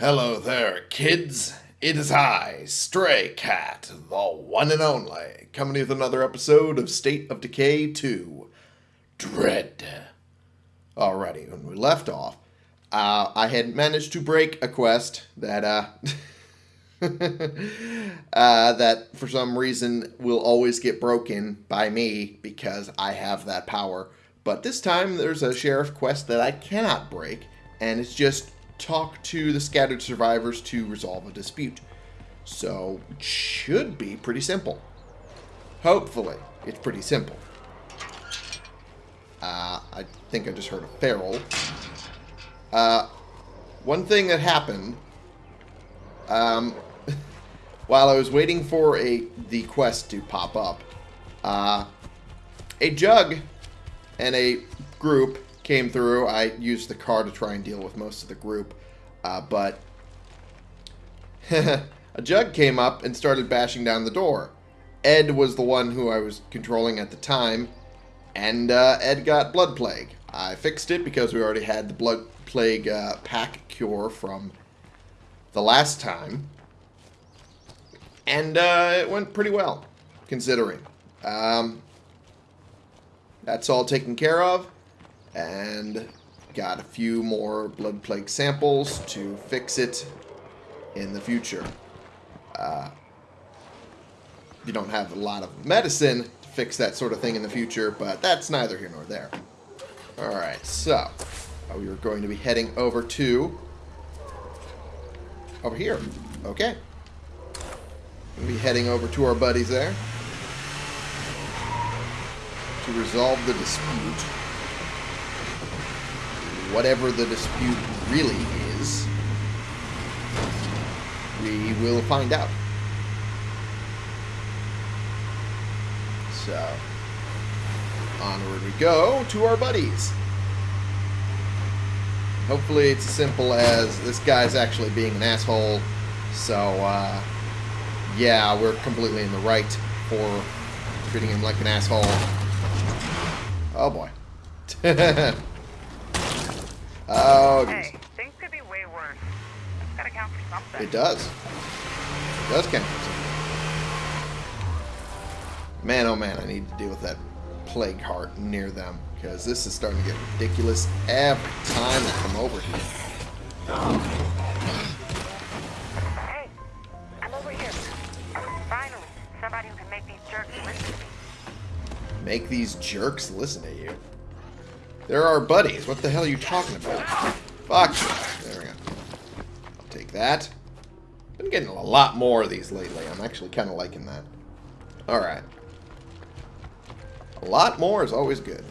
Hello there, kids. It is I, Stray Cat, the one and only, coming with another episode of State of Decay 2 Dread. Alrighty, when we left off, uh, I had managed to break a quest that, uh, uh, that for some reason will always get broken by me because I have that power. But this time there's a sheriff quest that I cannot break, and it's just talk to the scattered survivors to resolve a dispute. So, it should be pretty simple. Hopefully, it's pretty simple. Uh, I think I just heard a feral. Uh, one thing that happened, um, while I was waiting for a the quest to pop up, uh, a jug and a group came through. I used the car to try and deal with most of the group, uh, but a jug came up and started bashing down the door. Ed was the one who I was controlling at the time, and uh, Ed got blood plague. I fixed it because we already had the blood plague uh, pack cure from the last time, and uh, it went pretty well, considering. Um, that's all taken care of, and got a few more blood plague samples to fix it in the future. Uh, you don't have a lot of medicine to fix that sort of thing in the future, but that's neither here nor there. Alright, so uh, we are going to be heading over to over here. Okay. We'll be heading over to our buddies there to resolve the dispute. Whatever the dispute really is, we will find out. So, onward we go to our buddies. Hopefully it's as simple as this guy's actually being an asshole. So, uh, yeah, we're completely in the right for treating him like an asshole. Oh, boy. oh, Hey, things could be way worse. That's gotta count for something. It does. It does count for something. Man, oh man, I need to deal with that plague heart near them. Because this is starting to get ridiculous every time I come over here. Hey, I'm over here. Finally, somebody who can make these jerks listen to me. Make these jerks listen to you. They're our buddies. What the hell are you talking about? Fuck. There we go. I'll take that. Been getting a lot more of these lately. I'm actually kind of liking that. Alright. A lot more is always good.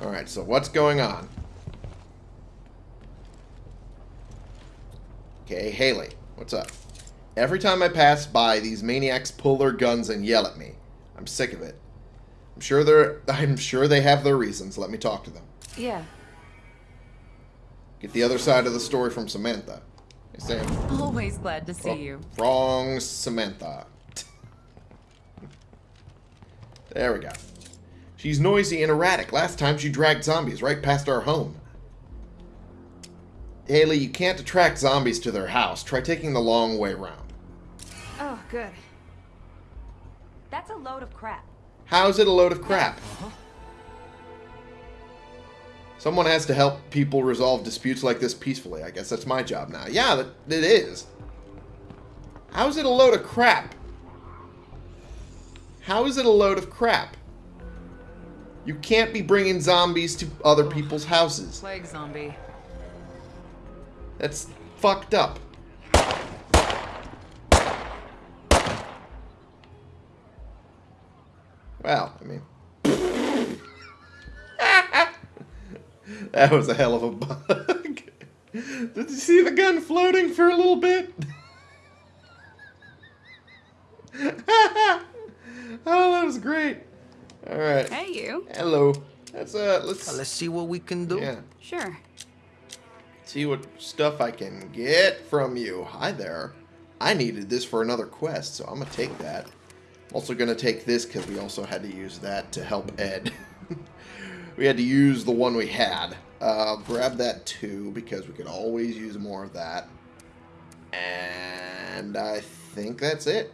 Alright, so what's going on? Okay, Haley, what's up? Every time I pass by, these maniacs pull their guns and yell at me. I'm sick of it. I'm sure they're I'm sure they have their reasons. Let me talk to them. Yeah, Get the other side of the story from Samantha. Hey, Sam. always glad to see Oh, you. Wrong Samantha. there we go. She's noisy and erratic. Last time she dragged zombies right past our home. Haley, you can't attract zombies to their house. Try taking the long way round. Oh, good. That's a load of crap. How's it a load of crap? Someone has to help people resolve disputes like this peacefully. I guess that's my job now. Yeah, that, it is. How's it a load of crap? How is it a load of crap? You can't be bringing zombies to other people's houses. Plague zombie. That's fucked up. Well, I mean... that was a hell of a bug. Did you see the gun floating for a little bit? oh, that was great. All right. Hey, you. Hello. Let's uh, let's Let's see what we can do. yeah. Sure. See what stuff I can get from you. Hi there. I needed this for another quest, so I'm going to take that. Also going to take this because we also had to use that to help Ed. we had to use the one we had. Uh, grab that too, because we could always use more of that. And I think that's it.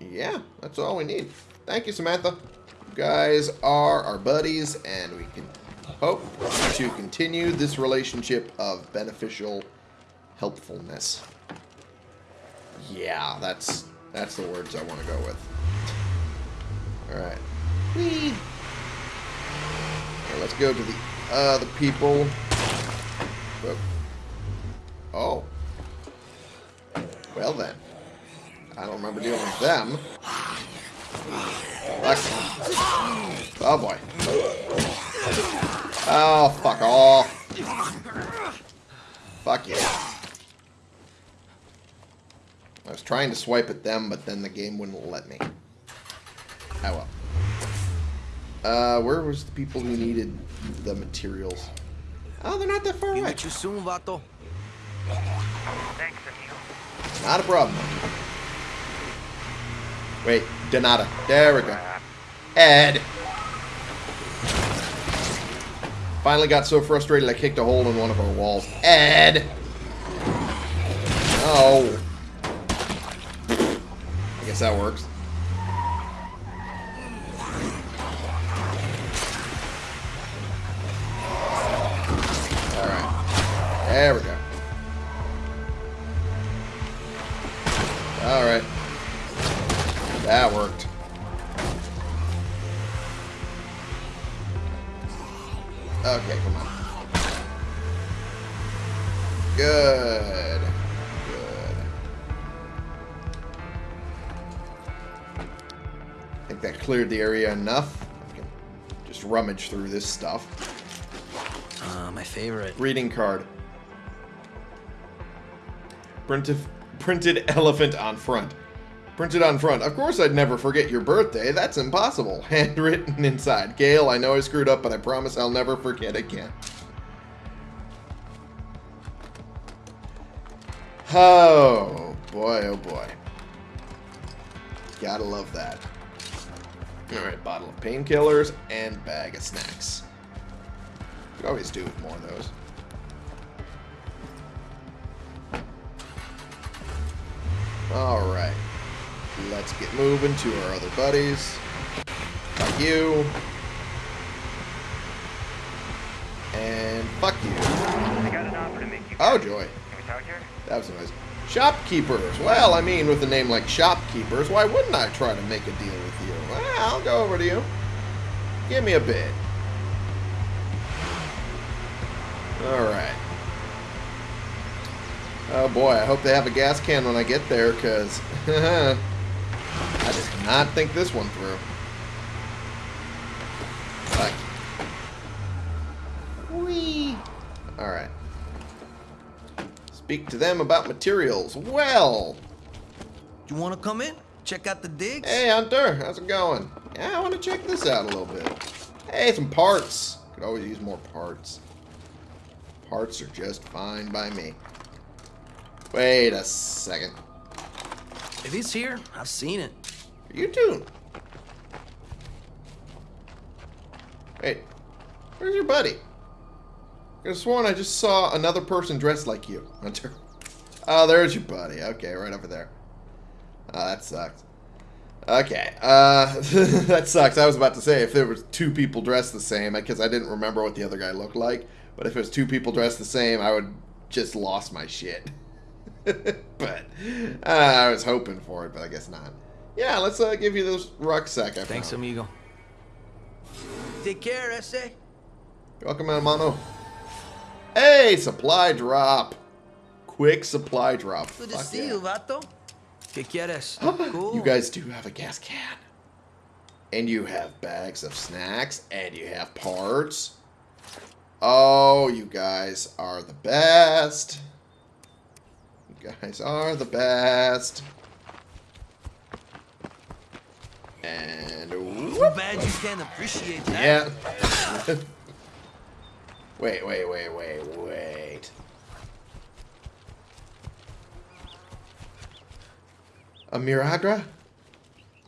Yeah, that's all we need. Thank you, Samantha. You guys are our buddies, and we can hope to continue this relationship of beneficial helpfulness. Yeah, that's that's the words I want to go with. Alright. Whee! Let's go to the other people. Whoop. Oh. Well then. I don't remember dealing with them. Oh boy. Oh, fuck off. Fuck you. I was trying to swipe at them, but then the game wouldn't let me. Oh well. Uh, where was the people who needed the materials? Oh, they're not that far Be away. with you soon, Vato. Thanks, amigo. Not a problem. Wait, Donata. There we go. Ed. Finally got so frustrated I kicked a hole in one of our walls. Ed. Oh. Guess that works. Alright. There we go. Rummage through this stuff. Uh, my favorite. Reading card. Printed, printed elephant on front. Printed on front. Of course I'd never forget your birthday. That's impossible. Handwritten inside. Gail, I know I screwed up, but I promise I'll never forget again. Oh, boy, oh boy. Gotta love that. Alright, bottle of painkillers and bag of snacks. Could always do with more of those. Alright. Let's get moving to our other buddies. Fuck you. And fuck you. I got an offer to make you. Oh, joy. Can we talk here? That was nice. Shopkeepers. Well, I mean, with a name like Shopkeepers, why wouldn't I try to make a deal with you? Well, I'll go over to you. Give me a bid. Alright. Oh boy, I hope they have a gas can when I get there, because I did not think this one through. Fuck. Whee! Alright. Speak to them about materials. Well, You want to come in? Check out the digs? hey Hunter, how's it going? Yeah, I want to check this out a little bit. Hey, some parts. Could always use more parts. Parts are just fine by me. Wait a second. If he's here, I've seen it. You too. Wait, where's your buddy? I could have sworn I just saw another person dressed like you, Hunter. Oh, there's your buddy. Okay, right over there. Oh, that sucks. Okay, uh, that sucks. I was about to say if there was two people dressed the same, because I didn't remember what the other guy looked like. But if it was two people dressed the same, I would just lost my shit. but uh, I was hoping for it, but I guess not. Yeah, let's uh, give you this rucksack I Thanks, found. amigo. Take care, Ese. Welcome, hermano. Hey, supply drop. Quick supply drop. Good to see yeah. you, Vato. ¿Qué quieres? cool. You guys do have a gas can. And you have bags of snacks. And you have parts. Oh, you guys are the best. You guys are the best. And Too bad you can't appreciate that. Yeah. wait, wait, wait, wait, wait. A Miragra?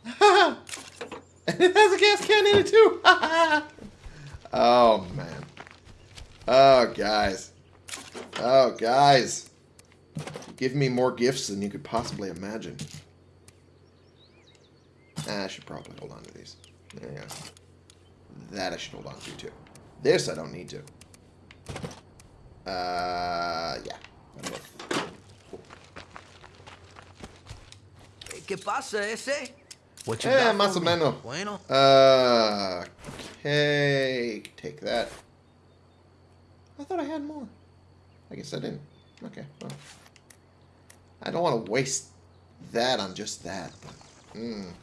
and it has a gas can in it too. Oh, man. Oh, guys. Oh, guys. Give me more gifts than you could possibly imagine. Ah, I should probably hold on to these. There go. That I should hold on to, too. This I don't need to. Uh, yeah. That'll work. ¿Qué pasa, ese? What you Eh, got más o menos. Bueno. Uh, okay. Take that. I thought I had more. I guess I didn't. Okay, well. I don't want to waste that on just that. Mm.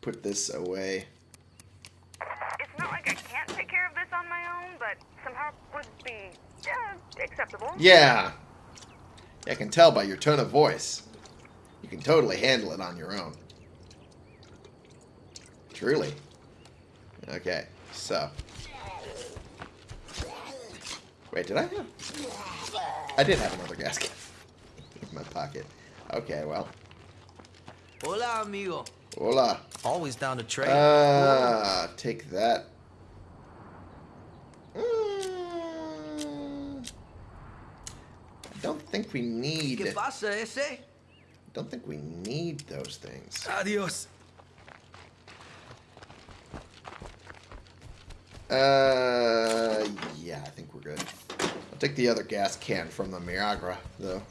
Put this away. It's not like I can't take care of this on my own, but some help would be uh, acceptable. Yeah. I can tell by your tone of voice. You can totally handle it on your own. Truly. Okay, so. Wait, did I have? I did have another gas can in my pocket. Okay, well. Hola, amigo. Hola. Always down to trade. Uh, take that. Mm, I don't think we need. ¿Qué pasa, ese? Don't think we need those things. Adios. Uh, yeah, I think we're good. I'll take the other gas can from the Miragra, though.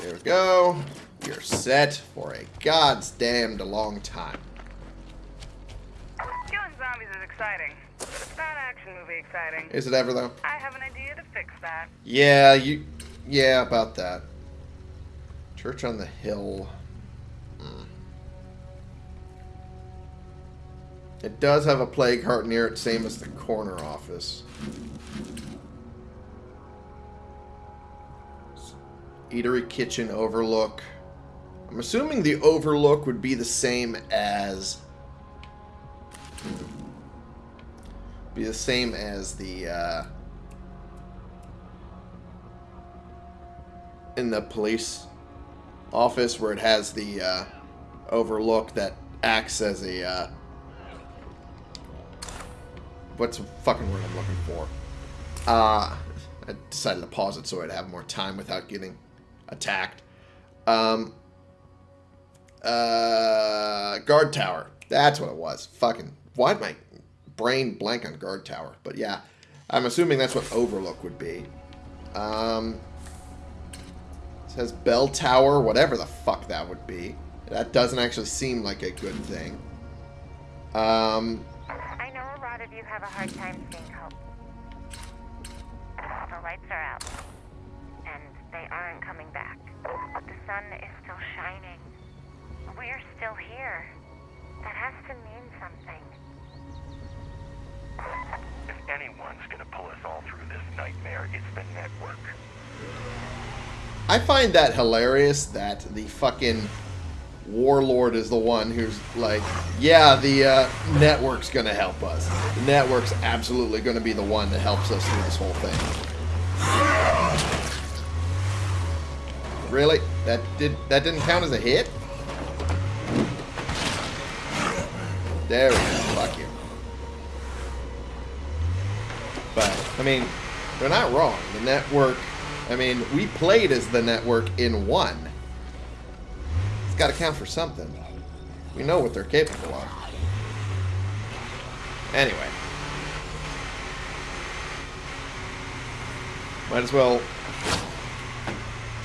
There we go. You're set for a god's damned long time. Killing zombies is exciting, but it's not action movie exciting. Is it ever, though? I have an idea to fix that. Yeah, you... Yeah, about that. Church on the Hill. Hmm. It does have a plague heart near it, same as the corner office. Eatery Kitchen Overlook. I'm assuming the Overlook would be the same as... Be the same as the, uh... in the police office where it has the uh, overlook that acts as a uh, what's the fucking word I'm looking for? Uh, I decided to pause it so I'd have more time without getting attacked. Um, uh, guard tower. That's what it was. Fucking Why am my brain blank on guard tower? But yeah, I'm assuming that's what overlook would be. Um, says bell tower, whatever the fuck that would be. That doesn't actually seem like a good thing. Um, I know a lot of you have a hard time seeing hope. The lights are out, and they aren't coming back. But the sun is still shining. We're still here. That has to mean something. If anyone's gonna pull us all through this nightmare, it's the network. I find that hilarious that the fucking warlord is the one who's like, yeah, the uh, network's gonna help us. The network's absolutely gonna be the one that helps us through this whole thing. Really? That did that didn't count as a hit? There we go. Fuck you. But I mean, they're not wrong. The network. I mean, we played as the network in one. It's got to count for something. We know what they're capable of. Anyway. Might as well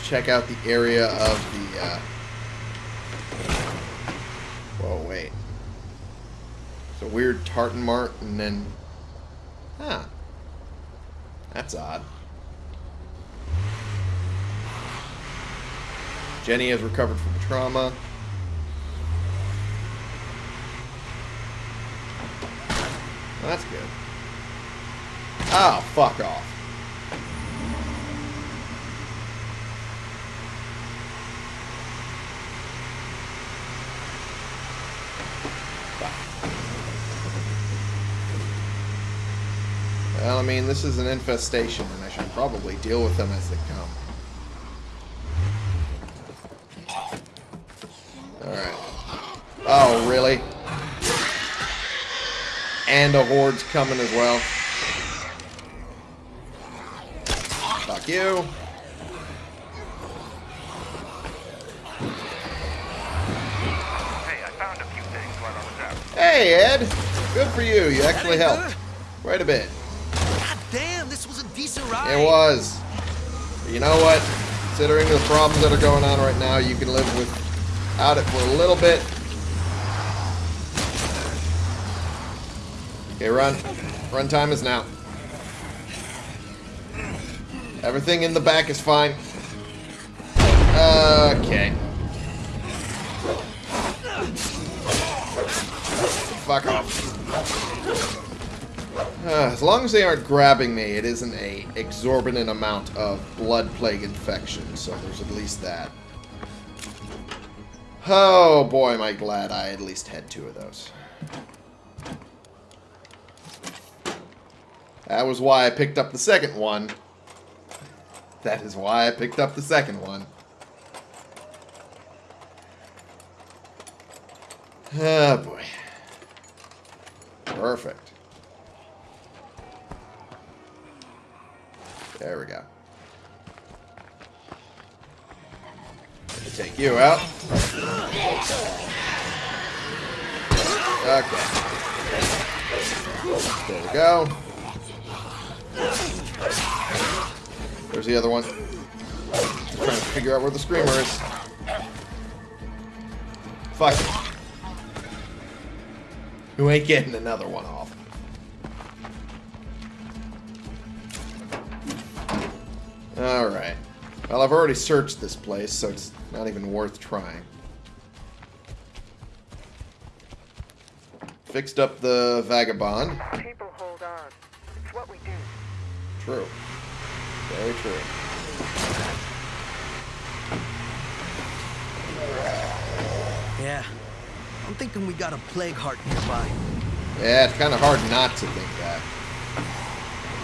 check out the area of the, uh... Whoa, wait. It's a weird tartan mart, and then... Huh. That's odd. Jenny has recovered from trauma. Well, that's good. Oh, fuck off. Well, I mean, this is an infestation, and I should probably deal with them as they come. Alright. Oh, really? And a horde's coming as well. Fuck you. Hey, I found a few things while I was out. Hey, Ed. Good for you. You actually helped. Quite a bit. Ride. It was. But you know what? Considering the problems that are going on right now, you can live without it for a little bit. Okay, run. Run time is now. Everything in the back is fine. Okay. Fuck off. Uh, as long as they aren't grabbing me, it isn't a exorbitant amount of blood plague infection, so there's at least that. Oh boy, am I glad I at least had two of those. That was why I picked up the second one. That is why I picked up the second one. Oh boy. Perfect. There we go. Take you out. Okay. There we go. There's the other one. Just trying to figure out where the screamer is. Fuck. You ain't getting another one off. Alright. Well, I've already searched this place, so it's not even worth trying. Fixed up the vagabond. People hold on. It's what we do. True. Very true. Yeah. I'm thinking we got a plague heart nearby. Yeah, it's kind of hard not to think that.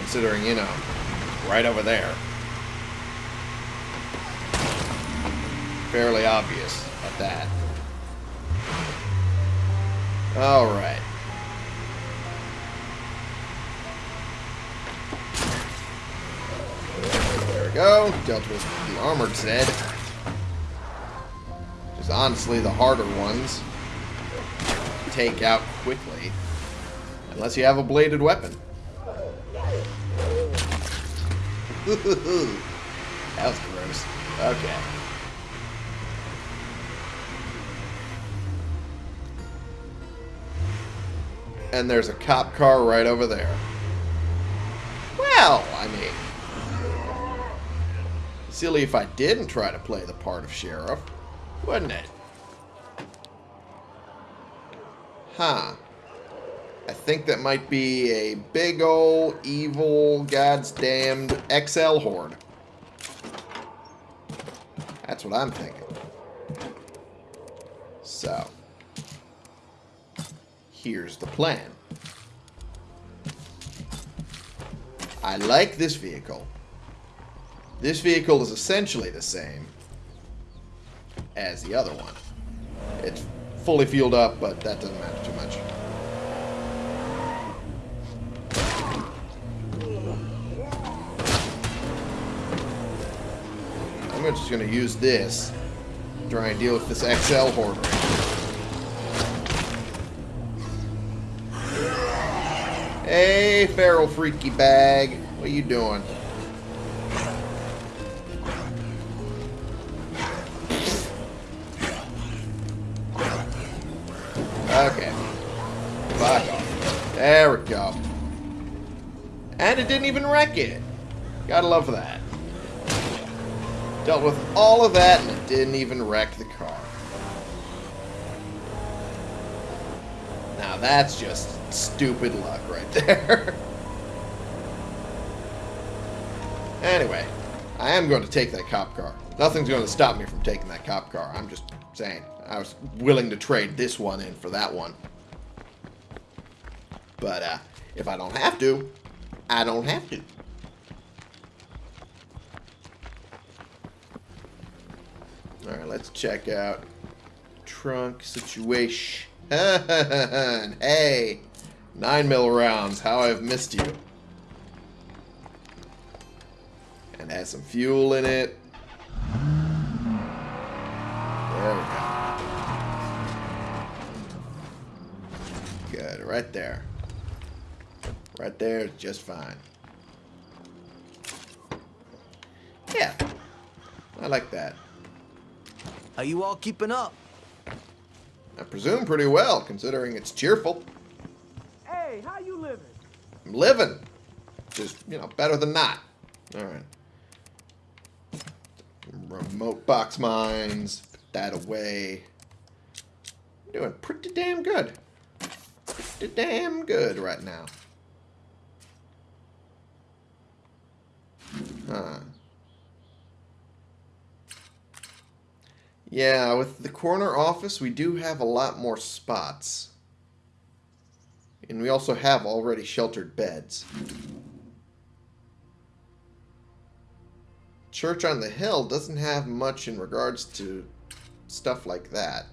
Considering, you know, right over there. Fairly obvious at that. Alright. There we go. Dealt with the armored Zed. Is honestly the harder ones take out quickly. Unless you have a bladed weapon. that was gross. Okay. And there's a cop car right over there. Well, I mean... Silly if I didn't try to play the part of sheriff, wouldn't it? Huh. I think that might be a big ol' evil, god's damned XL horde. That's what I'm thinking. So. Here's the plan. I like this vehicle. This vehicle is essentially the same as the other one. It's fully fueled up, but that doesn't matter too much. I'm just going to use this to try and deal with this XL horde. Hey, feral freaky bag. What are you doing? Okay. Fuck off. There we go. And it didn't even wreck it. Gotta love that. Dealt with all of that and it didn't even wreck the car. Now that's just stupid luck right there. anyway, I am going to take that cop car. Nothing's going to stop me from taking that cop car. I'm just saying. I was willing to trade this one in for that one. But uh, if I don't have to, I don't have to. Alright, let's check out trunk situation. hey, nine mil rounds. How I've missed you. And has some fuel in it. There we go. Good, right there. Right there, just fine. Yeah, I like that. Are you all keeping up? I presume pretty well, considering it's cheerful. I'm living. Just, you know, better than not. Alright. Remote box mines. Put that away. Doing pretty damn good. Pretty damn good right now. Huh. Yeah, with the corner office, we do have a lot more spots. And we also have already sheltered beds. Church on the Hill doesn't have much in regards to stuff like that.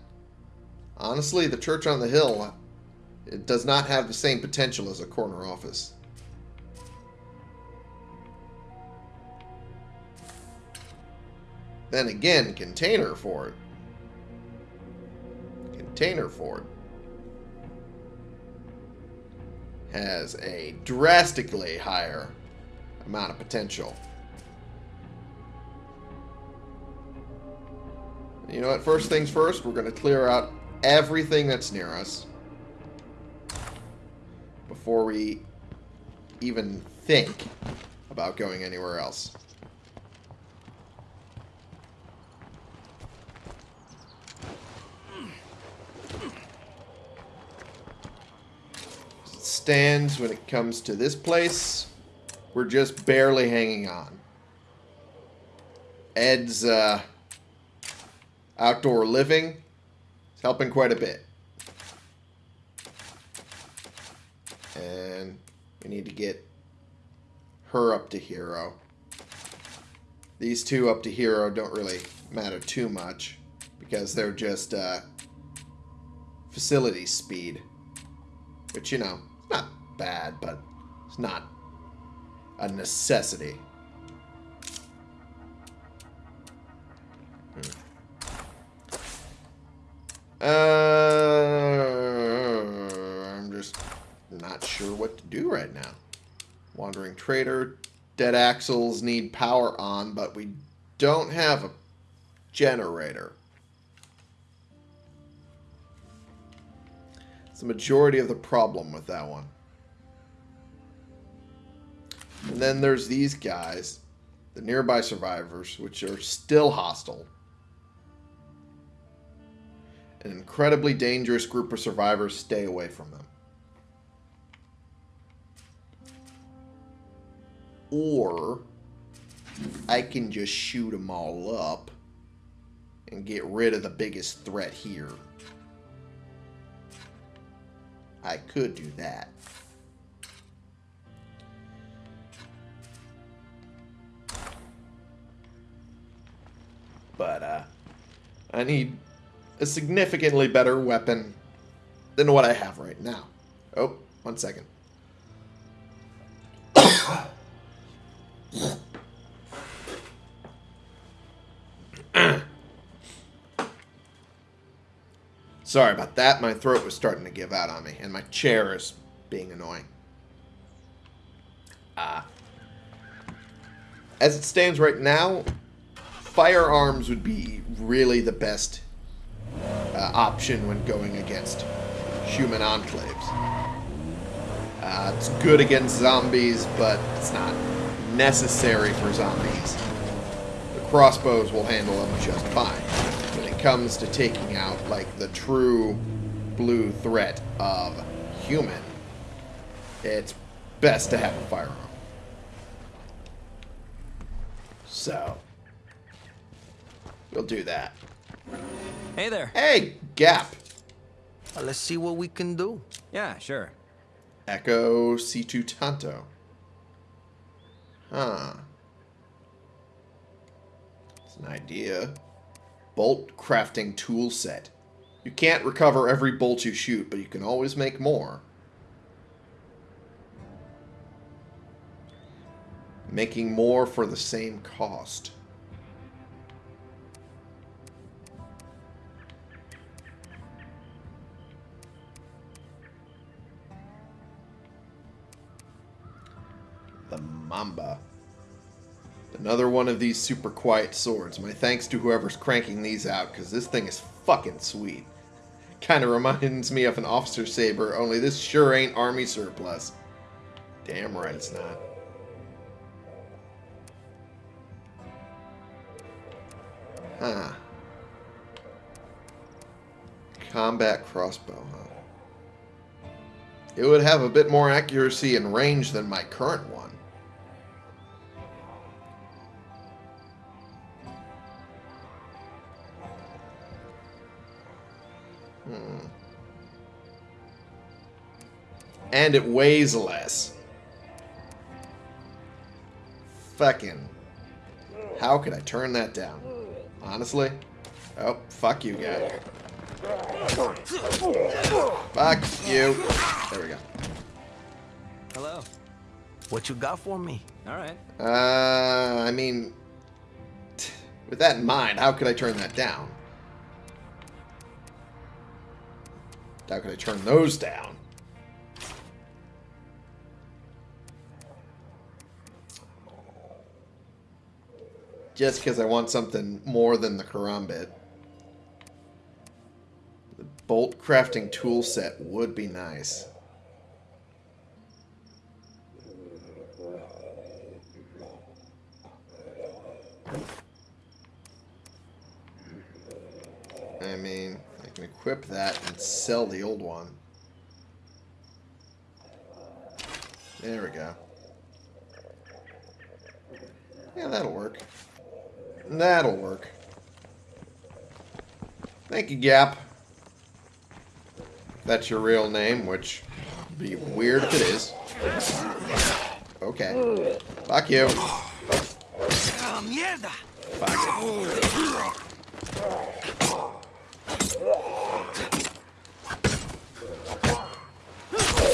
Honestly, the Church on the Hill it does not have the same potential as a corner office. Then again, Container Fort. Container Fort has a drastically higher amount of potential. You know what? First things first, we're going to clear out everything that's near us before we even think about going anywhere else. Stands when it comes to this place. We're just barely hanging on. Ed's uh, outdoor living is helping quite a bit. And we need to get her up to hero. These two up to hero don't really matter too much because they're just uh, facility speed. But you know, not bad, but it's not a necessity. Hmm. Uh, I'm just not sure what to do right now. Wandering Trader. Dead axles need power on, but we don't have a generator. It's the majority of the problem with that one. And then there's these guys, the nearby survivors, which are still hostile. An incredibly dangerous group of survivors. Stay away from them. Or I can just shoot them all up and get rid of the biggest threat here. I could do that. But, uh, I need a significantly better weapon than what I have right now. Oh, one second. Sorry about that. My throat was starting to give out on me, and my chair is being annoying. Uh, as it stands right now, firearms would be really the best uh, option when going against human enclaves. Uh, it's good against zombies, but it's not necessary for zombies. The crossbows will handle them just fine comes to taking out, like, the true blue threat of human, it's best to have a firearm. So, we'll do that. Hey there. Hey, Gap. Well, let's see what we can do. Yeah, sure. Echo C2 Tanto. Huh. It's an idea bolt crafting tool set. You can't recover every bolt you shoot, but you can always make more. Making more for the same cost. The Mamba. Another one of these super quiet swords. My thanks to whoever's cranking these out, because this thing is fucking sweet. Kind of reminds me of an officer saber, only this sure ain't army surplus. Damn right it's not. Huh. Combat crossbow, huh? It would have a bit more accuracy and range than my current Hmm. And it weighs less. Fucking. How could I turn that down? Honestly? Oh, fuck you, guy. Fuck you. There we go. Hello. What you got for me? All right. Uh, I mean, with that in mind, how could I turn that down? How could I turn those down? Just because I want something more than the karambit. The bolt crafting tool set would be nice. I mean, I can equip that and sell the old one. There we go. Yeah, that'll work. That'll work. Thank you, Gap. That's your real name, which would be weird if it is. Okay. Fuck you. Ah, mierda! Fuck.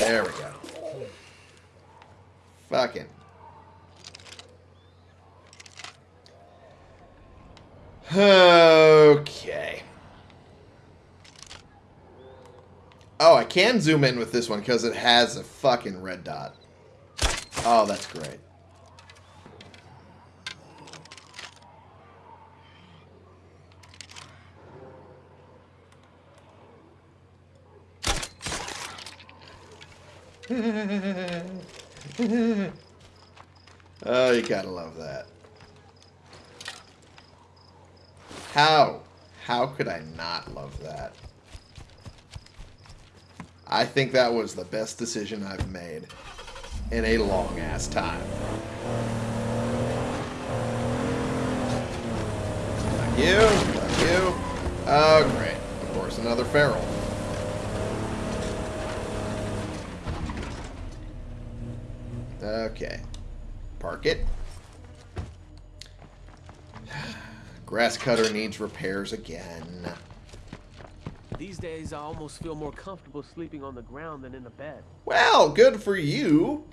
There we go. Fucking. Okay. Oh, I can zoom in with this one because it has a fucking red dot. Oh, that's great. oh, you gotta love that. How? How could I not love that? I think that was the best decision I've made in a long ass time. Fuck you, fuck you. Oh, great. Of course, another feral. Okay. Park it. Grass cutter needs repairs again. These days, I almost feel more comfortable sleeping on the ground than in a bed. Well, good for you.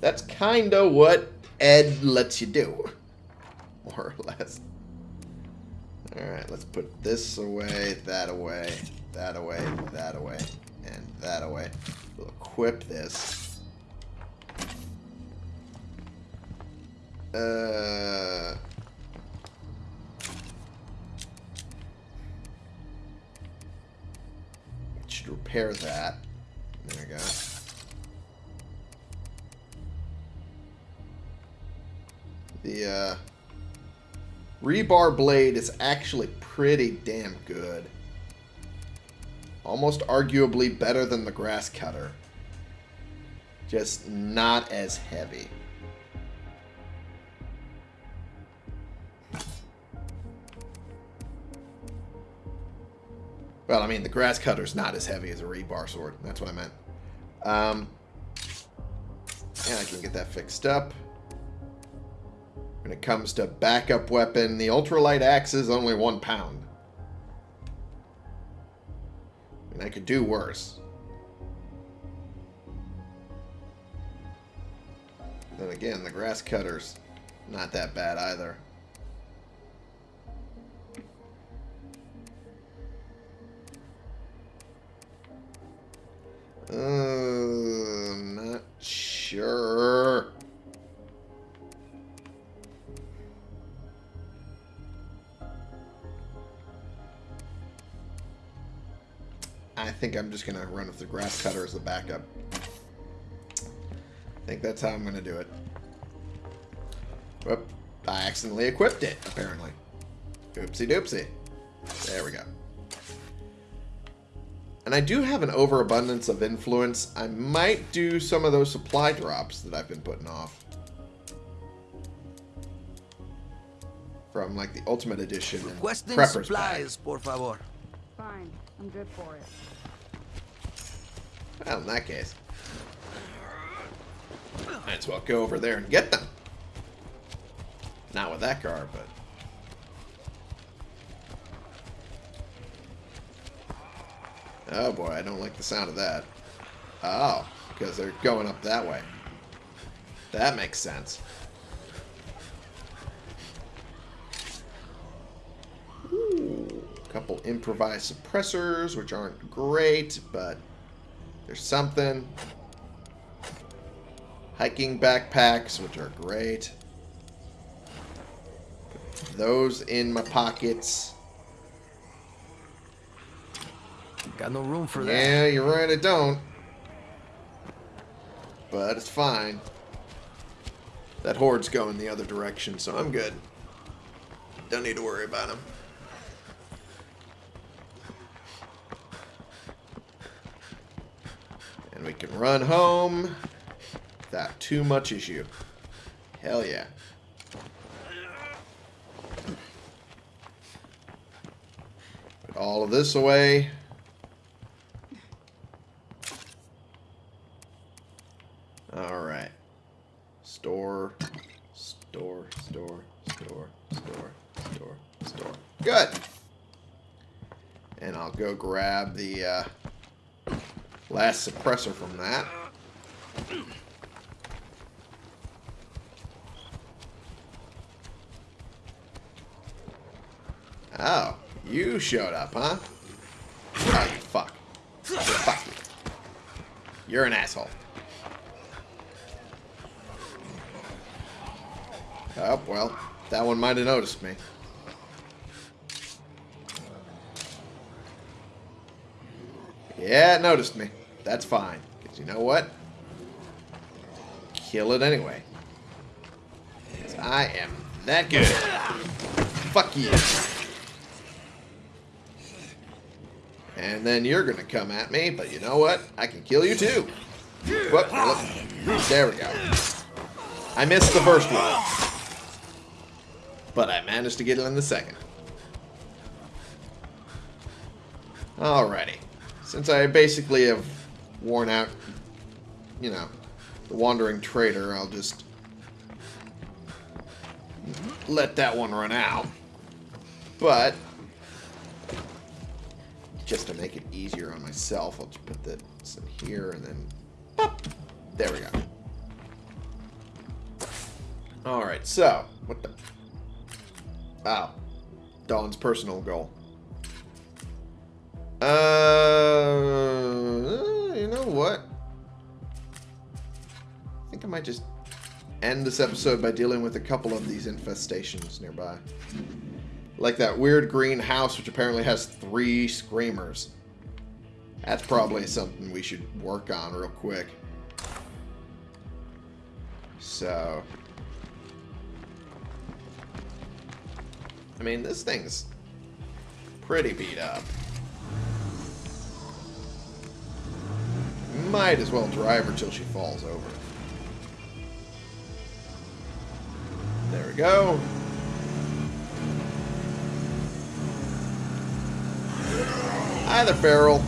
That's kind of what Ed lets you do. More or less. Alright, let's put this away, that away, that away, that away, and that away. We'll equip this. Uh... repair that. There we go. The uh, rebar blade is actually pretty damn good. Almost arguably better than the grass cutter. Just not as heavy. Well, I mean, the grass cutter's not as heavy as a rebar sword. That's what I meant. Um, and I can get that fixed up. When it comes to backup weapon, the ultralight axe is only one pound. And I could do worse. Then again, the grass cutter's not that bad either. Uh, not sure. I think I'm just going to run with the grass cutter as the backup. I think that's how I'm going to do it. Whoop. I accidentally equipped it, apparently. Oopsie doopsie. There we go. And I do have an overabundance of influence. I might do some of those supply drops that I've been putting off. From like the Ultimate Edition and Requesting Prepper's Pack. supplies, por favor. Fine. I'm good for it. Well, in that case, might as well go over there and get them. Not with that car, but. Oh boy, I don't like the sound of that. Oh, because they're going up that way. That makes sense. Ooh, a couple improvised suppressors, which aren't great, but there's something. Hiking backpacks, which are great. Put those in my pockets. Got no room for that. Yeah, you're right, I don't. But it's fine. That horde's going the other direction, so I'm good. Don't need to worry about him. And we can run home without too much issue. Hell yeah. Put all of this away. Alright. Store, store, store, store, store, store, store. Good. And I'll go grab the uh, last suppressor from that. Oh, you showed up, huh? Oh, you fuck. Fuck you. You're an asshole. Oh, well, that one might have noticed me. Yeah, it noticed me. That's fine. Because you know what? Kill it anyway. 'Cause I am that good. Fuck you. And then you're going to come at me, but you know what? I can kill you too. Whoop. There we go. I missed the first one. But I managed to get it in the second. Alrighty. Since I basically have worn out, you know, the Wandering Trader, I'll just let that one run out. But, just to make it easier on myself, I'll just put this in here and then, pop. There we go. Alright, so, what the... Oh. Dawn's personal goal. Uh, you know what? I think I might just end this episode by dealing with a couple of these infestations nearby. Like that weird green house, which apparently has three screamers. That's probably something we should work on real quick. So... I mean, this thing's pretty beat up. Might as well drive her till she falls over. There we go. Hi there, Feral.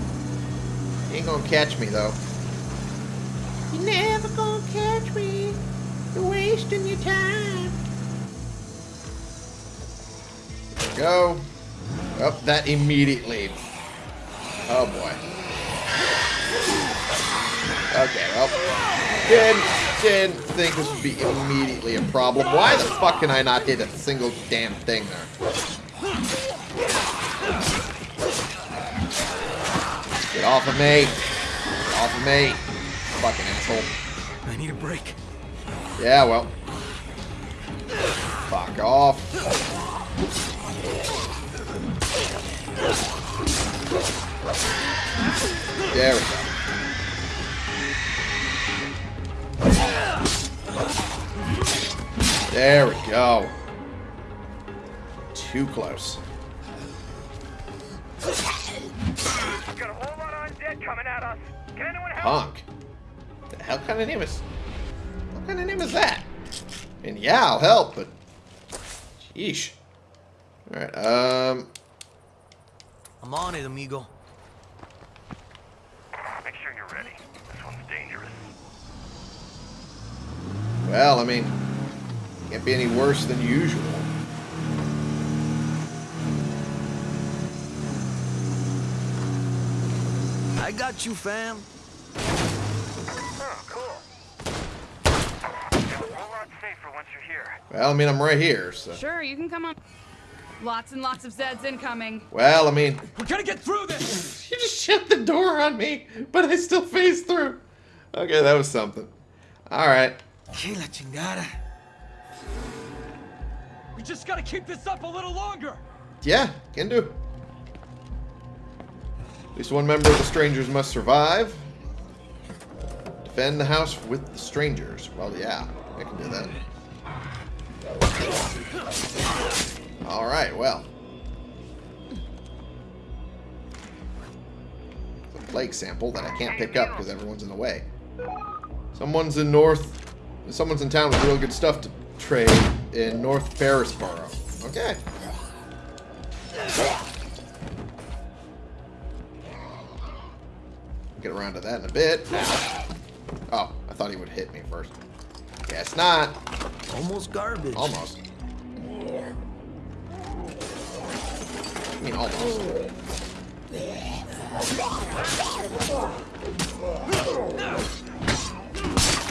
You ain't gonna catch me, though. You're never gonna catch me. You're wasting your time. There we go. Up, that immediately. Oh boy. Okay, well, didn't, didn't think this would be immediately a problem. Why the fuck can I not hit a single damn thing there? Get off of me. Get off of me. Fucking asshole. I need a break. Yeah, well. Fuck off. There we go. There we go. Too close. Got a whole lot of undead coming at us. Can anyone help? Honk. The hell kind of name is... What kind of name is that? And yeah, I'll help, but... Sheesh. Alright, um... I'm on it, amigo. Make sure you're ready. This one's dangerous. Well, I mean... Can't be any worse than usual. I got you, fam. Oh, cool. Feel a whole lot safer once you're here. Well, I mean, I'm right here, so... Sure, you can come on. Lots and lots of Zeds incoming. Well, I mean... We're gonna get through this! You just shut the door on me, but I still phased through. Okay, that was something. Alright. Que la chingada. We just gotta keep this up a little longer! Yeah, can do. At least one member of the strangers must survive. Defend the house with the strangers. Well, yeah, I can do that. Alright, well. It's a plague sample that I can't pick up because everyone's in the way. Someone's in North... Someone's in town with real good stuff to trade in North Ferrisboro. Okay. Get around to that in a bit. Oh, I thought he would hit me first. Guess not. Almost garbage. Almost. I mean, almost.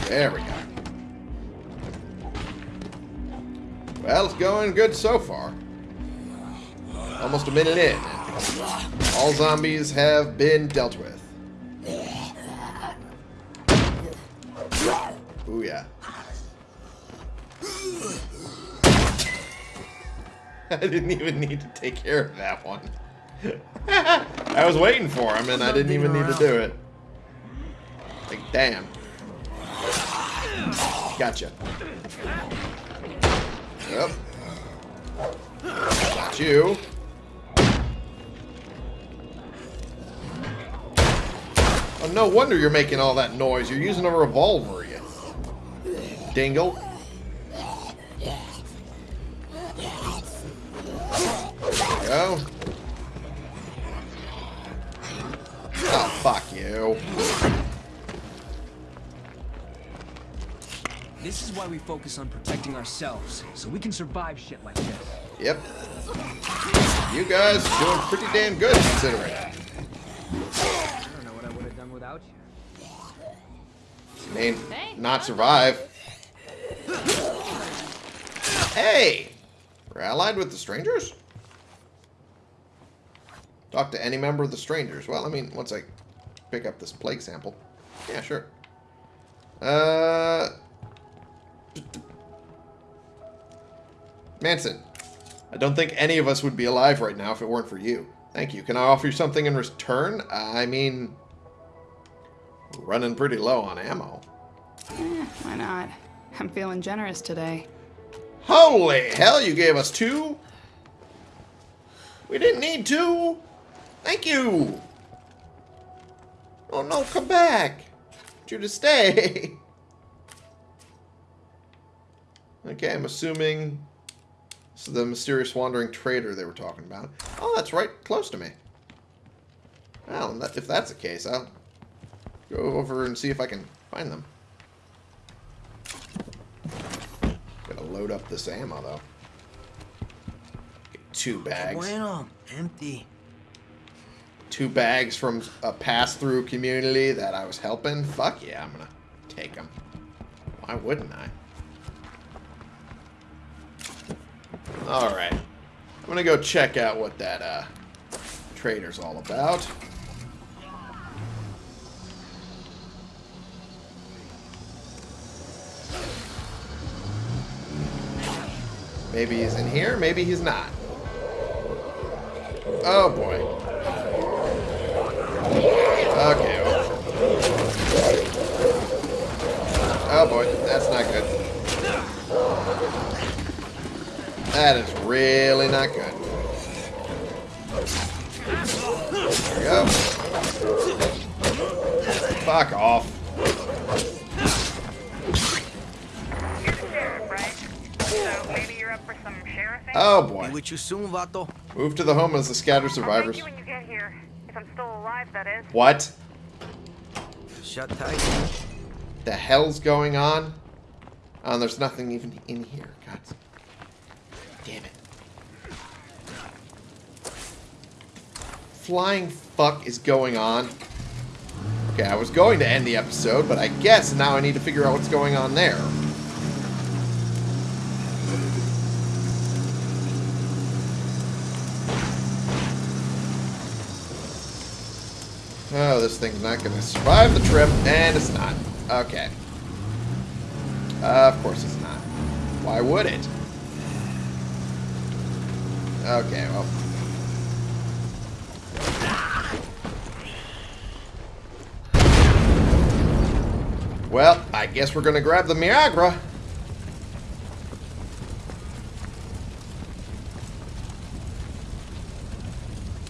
There we go. Well, it's going good so far. Almost a minute in. All zombies have been dealt with. Ooh, yeah. I didn't even need to take care of that one. I was waiting for him, and I didn't even need to do it. Like, damn. Gotcha. Yep. Got you. Oh, no wonder you're making all that noise. You're using a revolver, you dingle. Go. Oh, fuck you. This is why we focus on protecting ourselves, so we can survive shit like this. Yep. You guys doing pretty damn good considering. I don't know what I would have done without you. I mean, not survive. Hey! We're allied with the strangers? Talk to any member of the strangers. Well, I mean, once I pick up this plague sample. Yeah, sure. Uh... Manson, I don't think any of us would be alive right now if it weren't for you. Thank you. Can I offer you something in return? I mean, running pretty low on ammo. Eh, why not? I'm feeling generous today. Holy hell, you gave us two? We didn't need two. Thank you. Oh no, come back. Want you to stay. okay, I'm assuming this is the mysterious wandering trader they were talking about. Oh, that's right close to me. Well, that- if that's the case, I'll go over and see if I can find them. Gotta load up this ammo, though. Get two bags. Bueno, empty. two bags from a pass-through community that I was helping. Fuck yeah, I'm gonna take them. Why wouldn't I? Alright. I'm gonna go check out what that uh, trader's all about. Maybe he's in here, maybe he's not. Oh boy. Okay. Oh boy, that's not good. That is really not good. There we go. Fuck off. You're the sheriff, right? So maybe you're up for some sheriffing? Oh boy. with you soon, Vato. Move to the home of the scattered I'll survivors. you when you get here. If I'm still alive, that is. What Shut tight. the hell's going on? Oh, there's nothing even in here. God damn it. Flying fuck is going on? Okay, I was going to end the episode, but I guess now I need to figure out what's going on there. Oh, this thing's not going to survive the trip, and it's not. Okay. Uh, of course it's not. Why would it? Okay, well. Well, I guess we're going to grab the Miagra.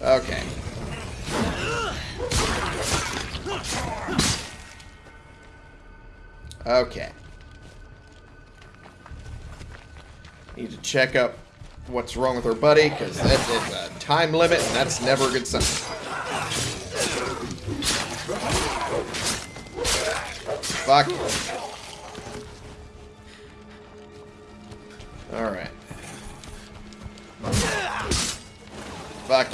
Okay. Okay. Need to check up what's wrong with her buddy, because that is a time limit, and that's never a good sign. Fuck. Alright. Fuck.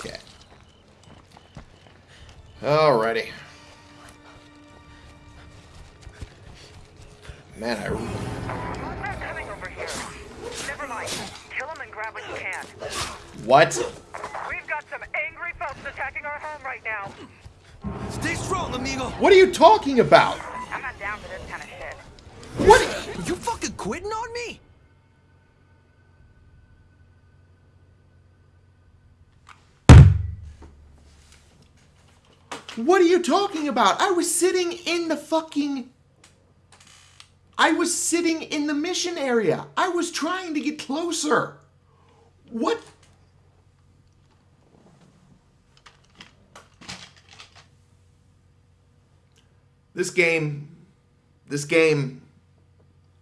Okay. Alrighty. Man, I Kill him and grab what you can. What? We've got some angry folks attacking our home right now. Stay strong, amigo. What are you talking about? I'm not down for this kind of shit. What? You fucking quitting on me? What are you talking about? I was sitting in the fucking. I was sitting in the mission area. I was trying to get closer. What? This game. This game.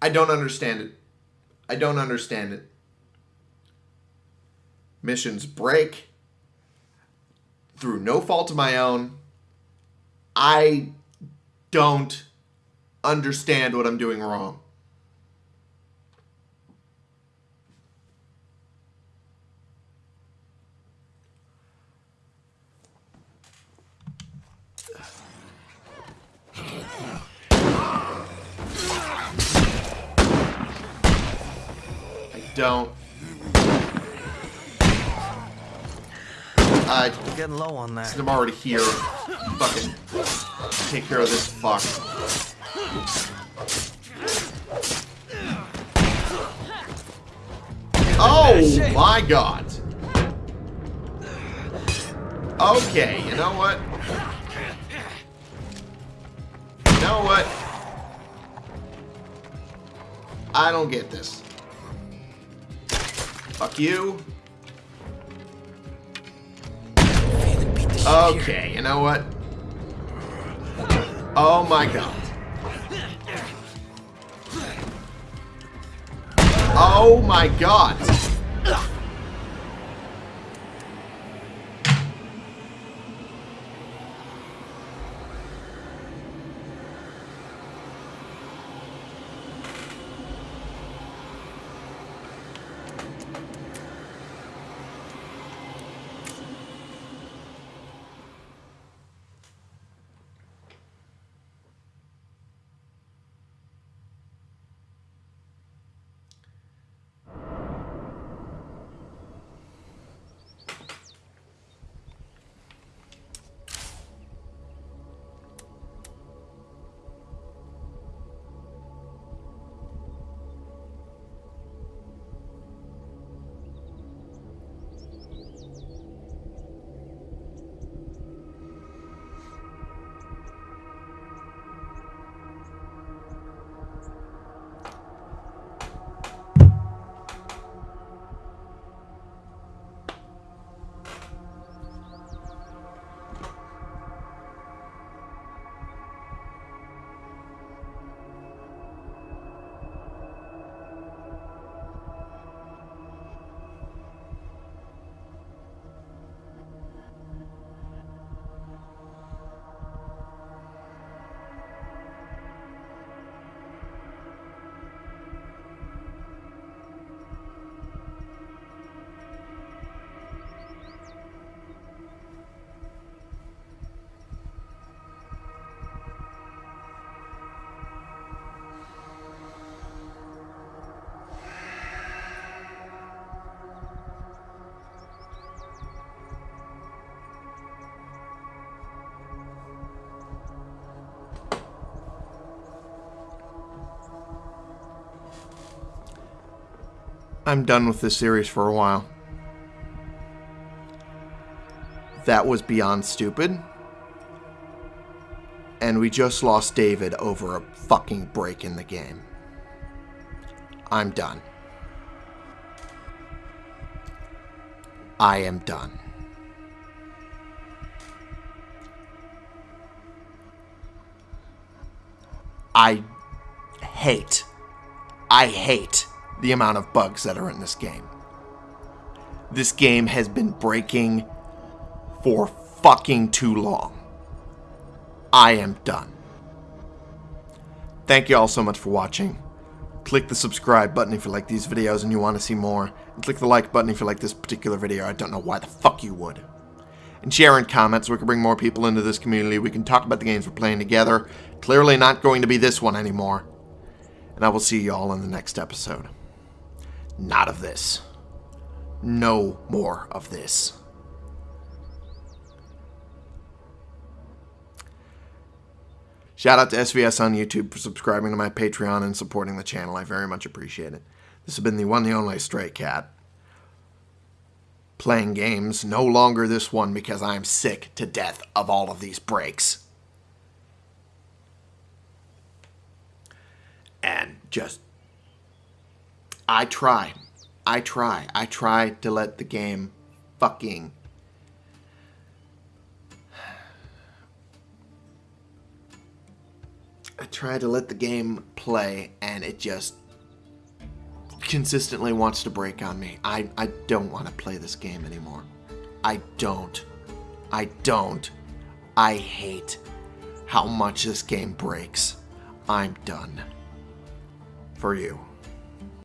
I don't understand it. I don't understand it. Missions break through no fault of my own. I don't understand what I'm doing wrong. I don't. I We're getting low on that. I'm already here. Fucking take care of this fuck. Oh my god. Okay, you know what? You know what? I don't get this. Fuck you. Okay, you know what? Oh my god. Oh my god. I'm done with this series for a while. That was beyond stupid. And we just lost David over a fucking break in the game. I'm done. I am done. I hate, I hate the amount of bugs that are in this game. This game has been breaking for fucking too long. I am done. Thank you all so much for watching. Click the subscribe button if you like these videos and you want to see more. And click the like button if you like this particular video. I don't know why the fuck you would. And share and comment so we can bring more people into this community. We can talk about the games we're playing together. Clearly not going to be this one anymore. And I will see you all in the next episode. Not of this. No more of this. Shout out to SVS on YouTube for subscribing to my Patreon and supporting the channel. I very much appreciate it. This has been the one, the only Stray Cat. Playing games, no longer this one because I'm sick to death of all of these breaks. And just. I try. I try. I try to let the game fucking I try to let the game play and it just consistently wants to break on me. I, I don't want to play this game anymore. I don't. I don't. I hate how much this game breaks. I'm done. For you.